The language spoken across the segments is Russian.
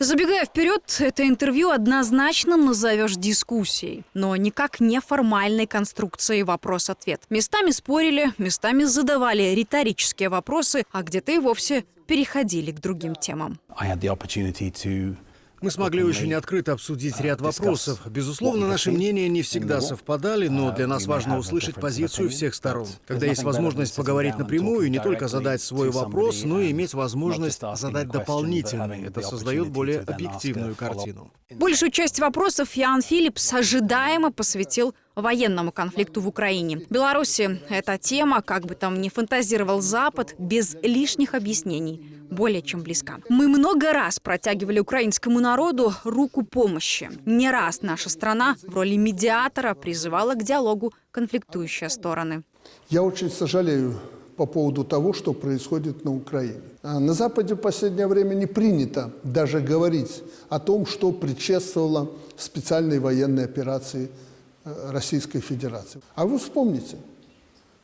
Забегая вперед, это интервью однозначно назовешь дискуссией, но никак не формальной конструкцией вопрос-ответ. Местами спорили, местами задавали риторические вопросы, а где-то и вовсе переходили к другим темам. I had the opportunity to Мы смогли очень открыто обсудить ряд вопросов. Безусловно, наши мнения не всегда совпадали, но для нас важно услышать позицию всех сторон. Когда есть возможность поговорить напрямую, не только задать свой вопрос, но и иметь возможность задать дополнительный. Это создает более объективную картину. Большую часть вопросов Ян Филлипс ожидаемо посвятил военному конфликту в Украине. Беларуси эта тема, как бы там ни фантазировал Запад, без лишних объяснений, более чем близка. Мы много раз протягивали украинскому народу руку помощи. Не раз наша страна в роли медиатора призывала к диалогу конфликтующие стороны. Я очень сожалею по поводу того, что происходит на Украине. А На Западе в последнее время не принято даже говорить о том, что предшествовало специальной военной операции э, Российской Федерации. А вы вспомните,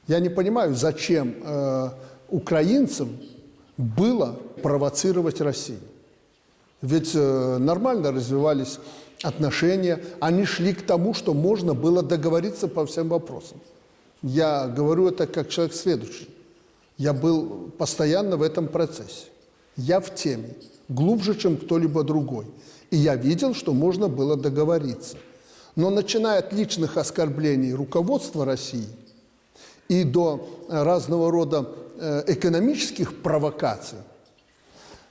я не понимаю, зачем э, украинцам было провоцировать Россию. Ведь э, нормально развивались отношения, они шли к тому, что можно было договориться по всем вопросам. Я говорю это как человек следующий. Я был постоянно в этом процессе. Я в теме, глубже, чем кто-либо другой. И я видел, что можно было договориться. Но начиная от личных оскорблений руководства России и до разного рода экономических провокаций,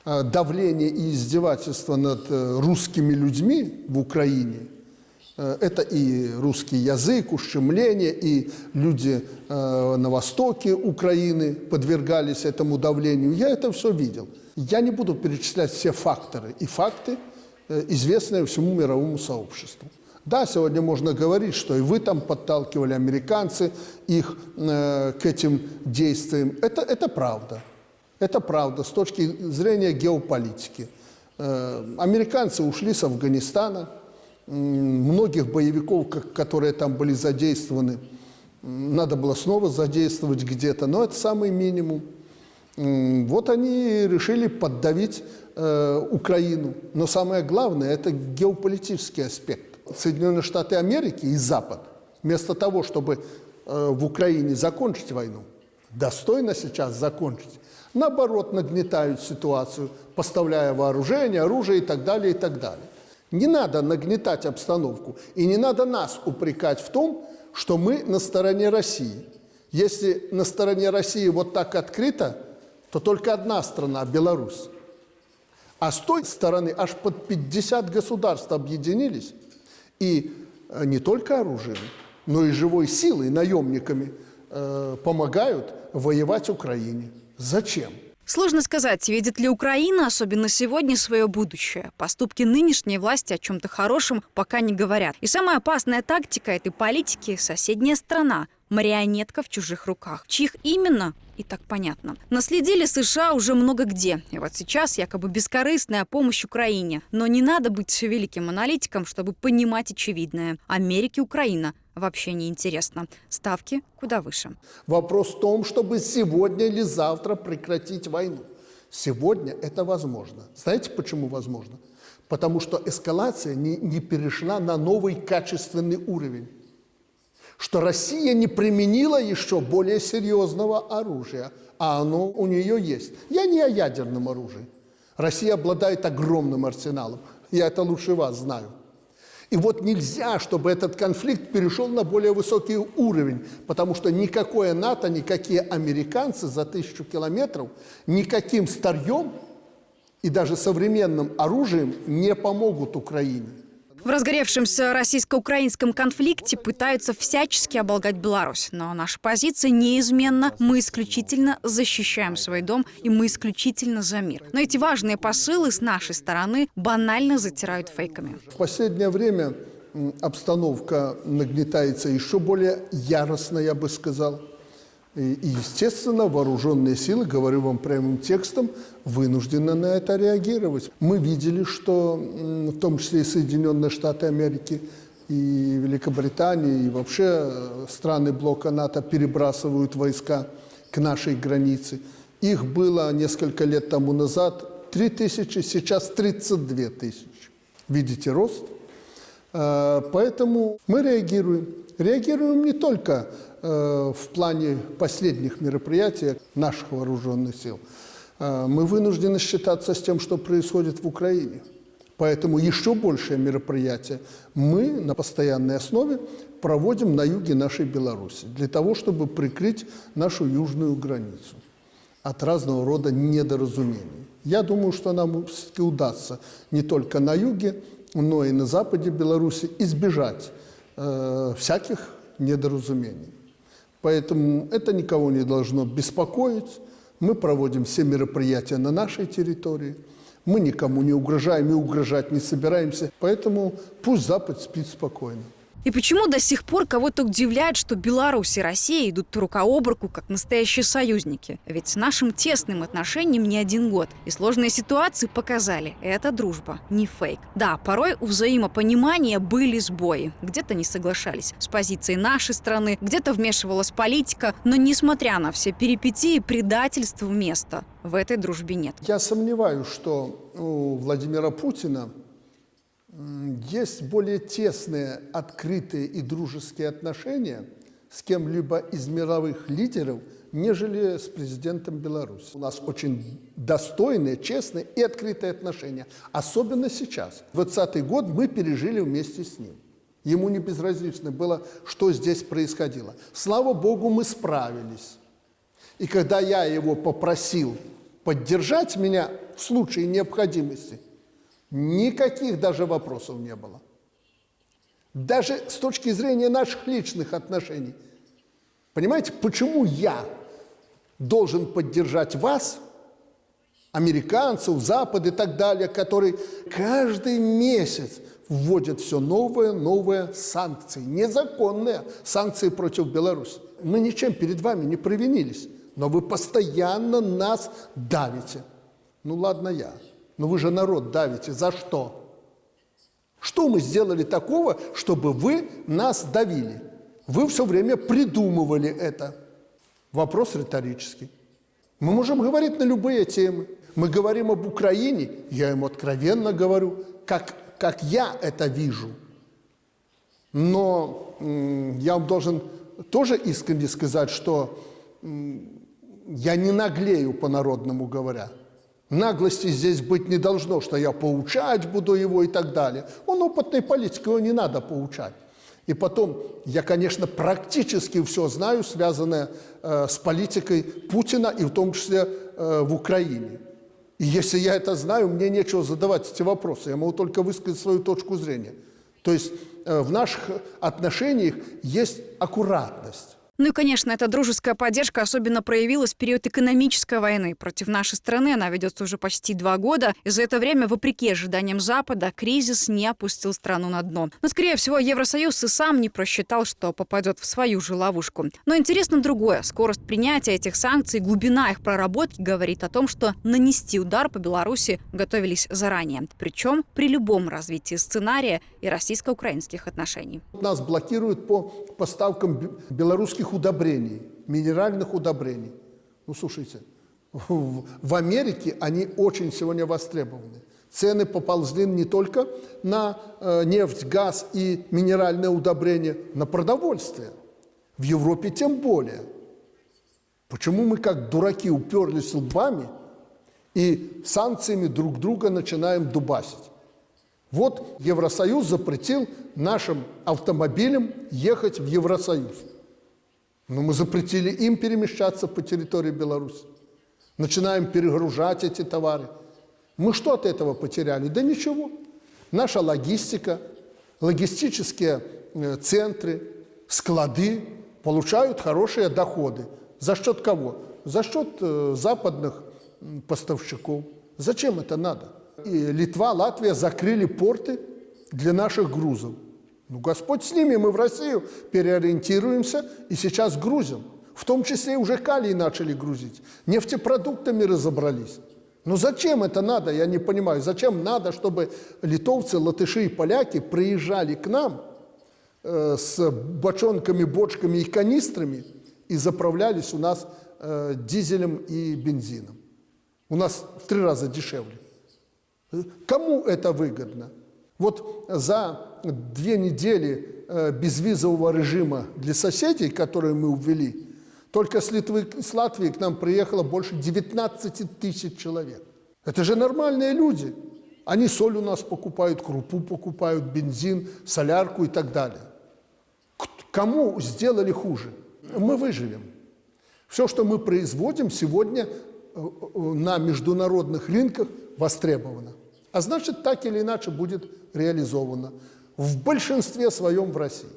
э, давления и издевательства над э, русскими людьми в Украине – Э, Это и русский язык, ущемление, и люди э, на востоке Украины подвергались этому давлению. Я это все видел. Я не буду перечислять все факторы и факты, э, известные всему мировому сообществу. Да, сегодня можно говорить, что и вы там подталкивали, американцы, их э, к этим действиям. Это, это правда. Это правда с точки зрения геополитики. Э, американцы ушли с Афганистана, М, многих боевиков, как- которые там были задействованы, надо было снова задействовать где-то, но это самый минимум. Вот они решили поддавить э, Украину. Но самое главное – это геополитический аспект. Соединенные Штаты Америки и Запад, вместо того, чтобы э, в Украине закончить войну, достойно сейчас закончить, наоборот, нагнетают ситуацию, поставляя вооружение, оружие и так далее, и так далее. Не надо нагнетать обстановку, и не надо нас упрекать в том, что мы на стороне России. Если на стороне России вот так открыто, то только одна страна – Беларусь. А с той стороны аж под 50 государств объединились и э, не только оружием, но и живой силой, наемниками э, помогают воевать Украине. Зачем? Сложно сказать, видит ли Украина, особенно сегодня, свое будущее. Поступки нынешней власти о чем-то хорошем пока не говорят. И самая опасная тактика этой политики – соседняя страна, марионетка в чужих руках. Чьих именно, и так понятно. Наследили США уже много где. И вот сейчас якобы бескорыстная помощь Украине. Но не надо быть великим аналитиком, чтобы понимать очевидное. Америке Украина вообще не интересно. Ставки куда выше. Вопрос в том, чтобы сегодня или завтра прекратить войну. Сегодня это возможно. Знаете, почему возможно? Потому что эскалация не, не перешла на новый качественный уровень. Что Россия не применила еще более серьезного оружия, а оно у нее есть. Я не о ядерном оружии. Россия обладает огромным арсеналом. Я это лучше вас знаю. И вот нельзя, чтобы этот конфликт перешел на более высокий уровень, потому что никакое НАТО, никакие американцы за тысячу километров никаким старьем и даже современным оружием не помогут Украине. В разгоревшемся российско-украинском конфликте пытаются всячески оболгать Беларусь. Но наша позиция неизменна. Мы исключительно защищаем свой дом, и мы исключительно за мир. Но эти важные посылы с нашей стороны банально затирают фейками. В последнее время обстановка нагнетается еще более яростно, я бы сказал. И, естественно, вооруженные силы, говорю вам прямым текстом, вынуждены на это реагировать. Мы видели, что в том числе и Соединенные Штаты Америки, и Великобритания, и вообще э, страны блока НАТО перебрасывают войска к нашей границе. Их было несколько лет тому назад 3 тысячи, сейчас 32 тысячи. Видите рост? Э, поэтому мы реагируем. Реагируем не только в плане последних мероприятий наших вооруженных сил. Э, мы вынуждены считаться с тем, что происходит в Украине. Поэтому еще большее мероприятие мы на постоянной основе проводим на юге нашей Беларуси, для того, чтобы прикрыть нашу южную границу от разного рода недоразумений. Я думаю, что нам все-таки удастся не только на юге, но и на западе Беларуси избежать э, всяких недоразумений. Поэтому это никого не должно беспокоить. Мы проводим все мероприятия на нашей территории. Мы никому не угрожаем и угрожать не собираемся. Поэтому пусть Запад спит спокойно. И почему до сих пор кого-то удивляет, что Беларусь и Россия идут рука об руку, как настоящие союзники? Ведь с нашим тесным отношением не один год. И сложные ситуации показали, это дружба, не фейк. Да, порой у взаимопонимания были сбои. Где-то не соглашались с позицией нашей страны, где-то вмешивалась политика. Но несмотря на все перипетии, предательства места в этой дружбе нет. Я сомневаюсь, что у Владимира Путина есть более тесные, открытые и дружеские отношения с кем-либо из мировых лидеров, нежели с президентом Беларуси. У нас очень достойные, честные и открытые отношения. Особенно сейчас. 20 год мы пережили вместе с ним. Ему не безразлично было, что здесь происходило. Слава Богу, мы справились. И когда я его попросил поддержать меня в случае необходимости – Никаких даже вопросов не было. Даже с точки зрения наших личных отношений. Понимаете, почему я должен поддержать вас, американцев, Запад и так далее, которые каждый месяц вводят все новые, новые санкции, незаконные санкции против Беларуси. Мы ничем перед вами не провинились, но вы постоянно нас давите. Ну ладно я. Но вы же народ давите. За что? Что мы сделали такого, чтобы вы нас давили? Вы все время придумывали это. Вопрос риторический. Мы можем говорить на любые темы. Мы говорим об Украине, я ему откровенно говорю, как, как я это вижу. Но я вам должен тоже искренне сказать, что я не наглею по-народному говоря. Наглости здесь быть не должно, что я поучать буду его и так далее. Он опытный политик, его не надо поучать. И потом, я, конечно, практически все знаю, связанное э, с политикой Путина, и в том числе э, в Украине. И если я это знаю, мне нечего задавать эти вопросы, я могу только высказать свою точку зрения. То есть э, в наших отношениях есть аккуратность. Ну и, конечно, эта дружеская поддержка особенно проявилась в период экономической войны. Против нашей страны она ведется уже почти два года. И за это время, вопреки ожиданиям Запада, кризис не опустил страну на дно. Но, скорее всего, Евросоюз и сам не просчитал, что попадет в свою же ловушку. Но интересно другое. Скорость принятия этих санкций, глубина их проработки говорит о том, что нанести удар по Беларуси готовились заранее. Причем при любом развитии сценария и российско-украинских отношений. Нас блокируют по поставкам белорусских химических удобрений, минеральных удобрений. Ну, слушайте, в Америке они очень сегодня востребованы. Цены поползли не только на э, нефть, газ и минеральные удобрения, на продовольствие. В Европе тем более. Почему мы как дураки уперлись лбами и санкциями друг друга начинаем дубасить? Вот Евросоюз запретил нашим автомобилям ехать в Евросоюз. Но мы запретили им перемещаться по территории Беларуси. Начинаем перегружать эти товары. Мы что от этого потеряли? Да ничего. Наша логистика, логистические э, центры, склады получают хорошие доходы. За счет кого? За счет э, западных поставщиков. Зачем это надо? И Литва, Латвия закрыли порты для наших грузов. Ну, Господь с ними, мы в Россию переориентируемся и сейчас грузим. В том числе уже калий начали грузить. Нефтепродуктами разобрались. Но зачем это надо, я не понимаю. Зачем надо, чтобы литовцы, латыши и поляки приезжали к нам э, с бочонками, бочками и канистрами и заправлялись у нас э, дизелем и бензином? У нас в три раза дешевле. Кому это выгодно? Вот за две недели э, безвизового режима для соседей, которые мы ввели, только с Литвы, с Латвии к нам приехало больше 19 тысяч человек. Это же нормальные люди. Они соль у нас покупают, крупу покупают, бензин, солярку и так далее. Кому сделали хуже? Мы выживем. Все, что мы производим, сегодня э, э, на международных рынках востребовано. А значит, так или иначе будет реализовано в большинстве своем в России.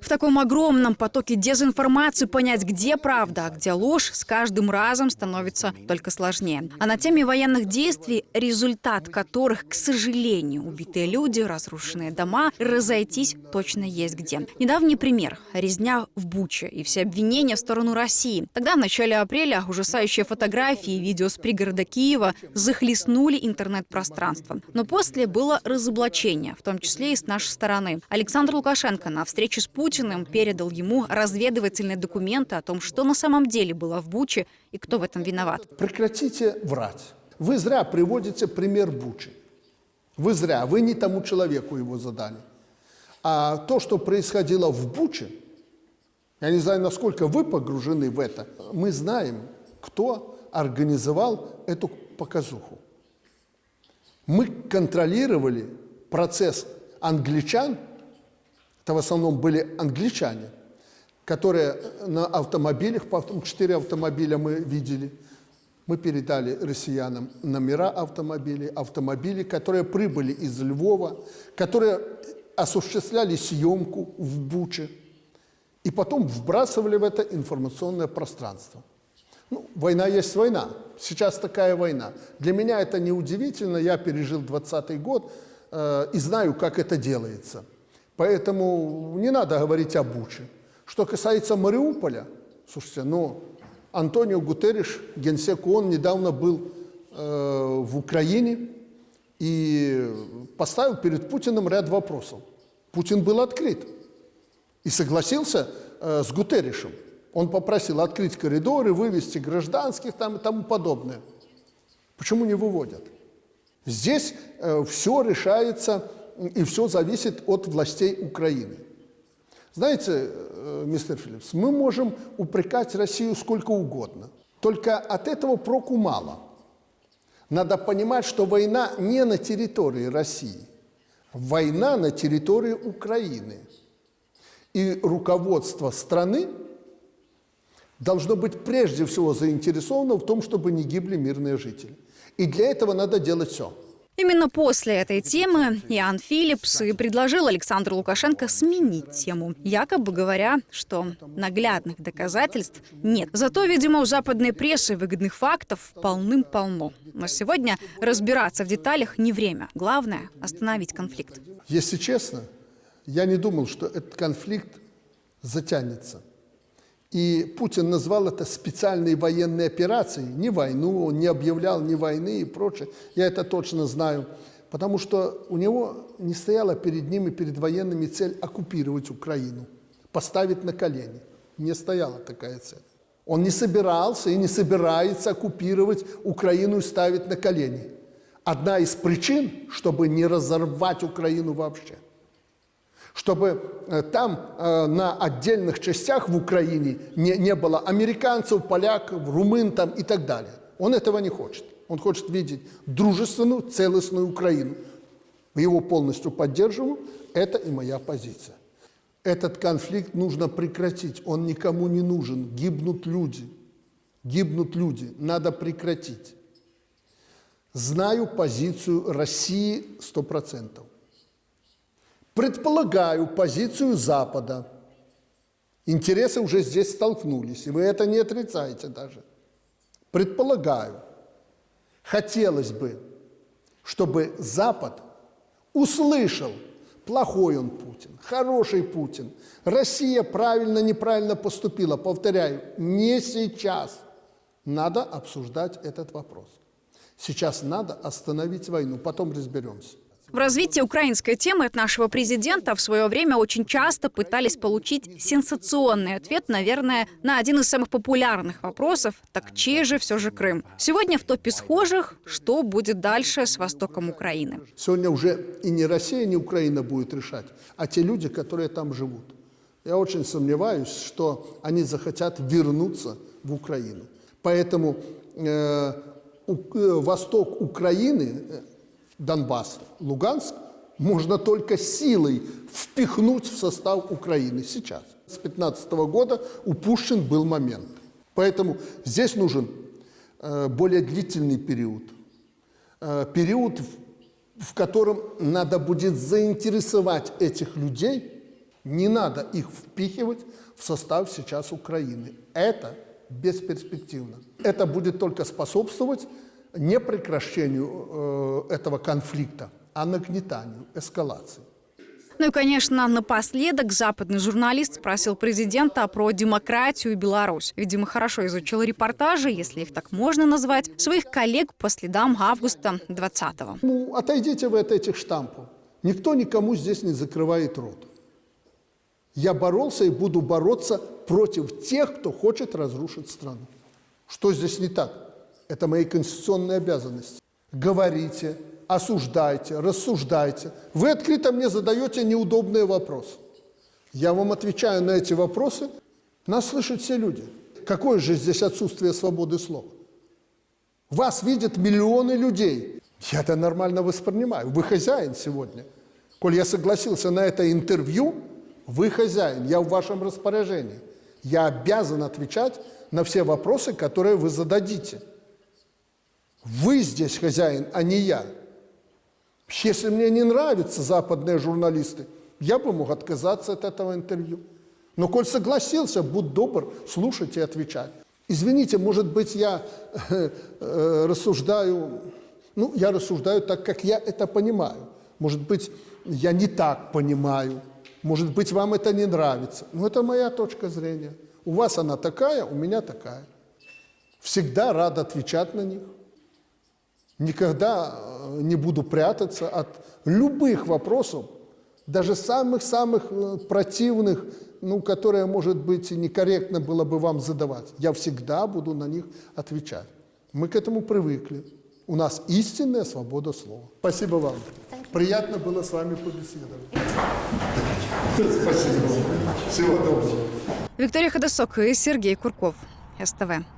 В таком огромном потоке дезинформации понять, где правда, а где ложь, с каждым разом становится только сложнее. А на теме военных действий, результат которых, к сожалению, убитые люди, разрушенные дома, разойтись точно есть где. Недавний пример – резня в Буче и все обвинения в сторону России. Тогда, в начале апреля, ужасающие фотографии и видео с пригорода Киева захлестнули интернет-пространство. Но после было разоблачение, в том числе и с нашей стороны. Александр Лукашенко на встрече с Путиным Путиным передал ему разведывательные документы о том, что на самом деле было в Буче и кто в этом виноват. Прекратите врать. Вы зря приводите пример Бучи. Вы зря, вы не тому человеку его задали. А то, что происходило в Буче, я не знаю, насколько вы погружены в это, мы знаем, кто организовал эту показуху. Мы контролировали процесс англичан это в основном были англичане, которые на автомобилях, потом четыре автомобиля мы видели, мы передали россиянам номера автомобилей, автомобили, которые прибыли из Львова, которые осуществляли съемку в Буче и потом вбрасывали в это информационное пространство. Ну, война есть война. Сейчас такая война. Для меня это не удивительно. Я пережил 20 год э, и знаю, как это делается – Поэтому не надо говорить о Буче. Что касается Мариуполя, слушайте, ну, Антонио Гутерриш, генсек ООН, недавно был э, в Украине и поставил перед Путиным ряд вопросов. Путин был открыт и согласился э, с Гутерришем. Он попросил открыть коридоры, вывести гражданских там и тому подобное. Почему не выводят? Здесь э, все решается и все зависит от властей Украины. Знаете, э, мистер Филлипс, мы можем упрекать Россию сколько угодно, только от этого проку мало. Надо понимать, что война не на территории России, война на территории Украины. И руководство страны должно быть прежде всего заинтересовано в том, чтобы не гибли мирные жители. И для этого надо делать все – Именно после этой темы Иоанн Филипс и предложил Александру Лукашенко сменить тему, якобы говоря, что наглядных доказательств нет. Зато, видимо, у западной прессы выгодных фактов полным-полно. Но сегодня разбираться в деталях не время. Главное – остановить конфликт. Если честно, я не думал, что этот конфликт затянется. И Путин назвал это специальной военной операцией, не войну, он не объявлял ни войны и прочее. Я это точно знаю, потому что у него не стояла перед ним и перед военными цель оккупировать Украину, поставить на колени. Не стояла такая цель. Он не собирался и не собирается оккупировать Украину и ставить на колени. Одна из причин, чтобы не разорвать Украину вообще чтобы э, там э, на отдельных частях в Украине не, не было американцев, поляков, румын там и так далее. Он этого не хочет. Он хочет видеть дружественную, целостную Украину. Его полностью поддерживаю. Это и моя позиция. Этот конфликт нужно прекратить. Он никому не нужен. Гибнут люди. Гибнут люди. Надо прекратить. Знаю позицию России сто процентов. Предполагаю позицию Запада. Интересы уже здесь столкнулись, и вы это не отрицаете даже. Предполагаю. Хотелось бы, чтобы Запад услышал, плохой он Путин, хороший Путин, Россия правильно, неправильно поступила. Повторяю, не сейчас. Надо обсуждать этот вопрос. Сейчас надо остановить войну, потом разберемся. В развитии украинской темы от нашего президента в свое время очень часто пытались получить сенсационный ответ, наверное, на один из самых популярных вопросов «Так чей же все же Крым?». Сегодня в топе схожих «Что будет дальше с востоком Украины?». Сегодня уже и не Россия, не Украина будет решать, а те люди, которые там живут. Я очень сомневаюсь, что они захотят вернуться в Украину. Поэтому э, у, э, восток Украины, э, Донбасс, Луганск, можно только силой впихнуть в состав Украины сейчас. С 15 года упущен был момент. Поэтому здесь нужен э, более длительный период. Э, период, в, котором надо будет заинтересовать этих людей, не надо их впихивать в состав сейчас Украины. Это бесперспективно. Это будет только способствовать не прекращению э, этого конфликта, а нагнетанию, эскалации. Ну и, конечно, напоследок западный журналист спросил президента про демократию и Беларусь. Видимо, хорошо изучил репортажи, если их так можно назвать, своих коллег по следам августа 20-го. Ну, отойдите вы от этих штампов. Никто никому здесь не закрывает рот. Я боролся и буду бороться против тех, кто хочет разрушить страну. Что здесь не так? Это мои конституционные обязанности. Говорите, осуждайте, рассуждайте. Вы открыто мне задаете неудобные вопросы. Я вам отвечаю на эти вопросы. Нас слышат все люди. Какое же здесь отсутствие свободы слова? Вас видят миллионы людей. Я это нормально воспринимаю. Вы хозяин сегодня. Коль я согласился на это интервью, вы хозяин, я в вашем распоряжении. Я обязан отвечать на все вопросы, которые вы зададите. Вы здесь хозяин, а не я. Если мне не нравятся западные журналисты, я бы мог отказаться от этого интервью. Но коль согласился, будь добр, слушать и отвечать. Извините, может быть, я э, э, рассуждаю, ну, я рассуждаю так, как я это понимаю. Может быть, я не так понимаю. Может быть, вам это не нравится. Но это моя точка зрения. У вас она такая, у меня такая. Всегда рад отвечать на них. Никогда э, не буду прятаться от любых вопросов, даже самых-самых э, противных, ну, которые, может быть, некорректно было бы вам задавать. Я всегда буду на них отвечать. Мы к этому привыкли. У нас истинная свобода слова. Спасибо вам. Приятно было с вами побеседовать. Спасибо. Всего доброго. Виктория Ходосок и Сергей Курков. СТВ.